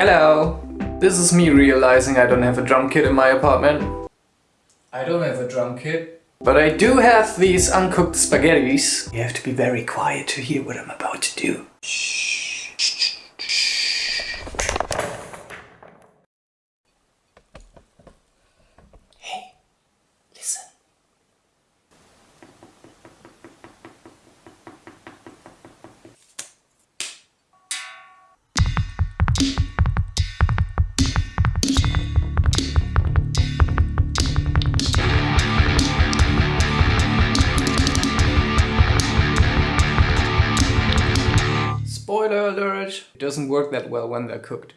Hello! This is me realizing I don't have a drum kit in my apartment. I don't have a drum kit. But I do have these uncooked spaghettis. You have to be very quiet to hear what I'm about to do. Hey, listen. Spoiler alert! It doesn't work that well when they're cooked.